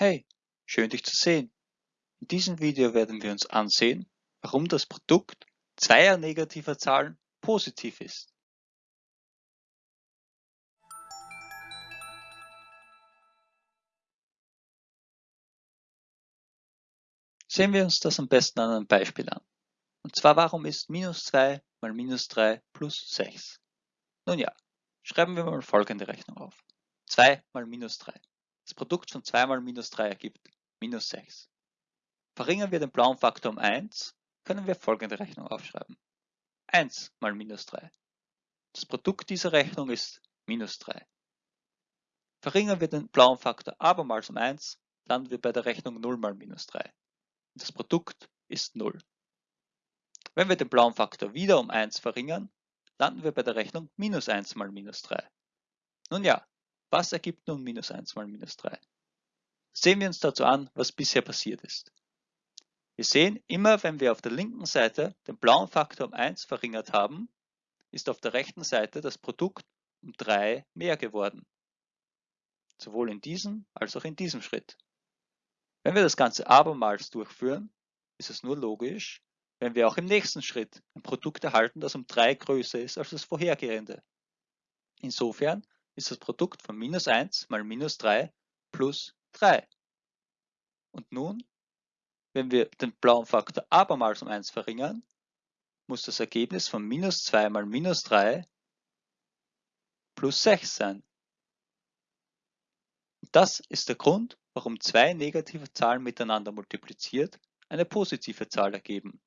Hey, schön dich zu sehen. In diesem Video werden wir uns ansehen, warum das Produkt zweier negativer Zahlen positiv ist. Sehen wir uns das am besten an einem Beispiel an. Und zwar, warum ist minus 2 mal minus 3 plus 6? Nun ja, schreiben wir mal folgende Rechnung auf. 2 mal minus 3. Das Produkt von 2 mal minus 3 ergibt minus 6. Verringern wir den blauen Faktor um 1, können wir folgende Rechnung aufschreiben. 1 mal minus 3. Das Produkt dieser Rechnung ist minus 3. Verringern wir den blauen Faktor abermals um 1, landen wir bei der Rechnung 0 mal minus 3. Das Produkt ist 0. Wenn wir den blauen Faktor wieder um 1 verringern, landen wir bei der Rechnung minus 1 mal minus 3. Nun ja, was ergibt nun minus 1 mal minus 3? Sehen wir uns dazu an, was bisher passiert ist. Wir sehen, immer wenn wir auf der linken Seite den blauen Faktor um 1 verringert haben, ist auf der rechten Seite das Produkt um 3 mehr geworden. Sowohl in diesem als auch in diesem Schritt. Wenn wir das Ganze abermals durchführen, ist es nur logisch, wenn wir auch im nächsten Schritt ein Produkt erhalten, das um 3 größer ist als das vorhergehende. Insofern ist das Produkt von minus 1 mal minus 3 plus 3. Und nun, wenn wir den blauen Faktor abermals um 1 verringern, muss das Ergebnis von minus 2 mal minus 3 plus 6 sein. Und das ist der Grund, warum zwei negative Zahlen miteinander multipliziert eine positive Zahl ergeben.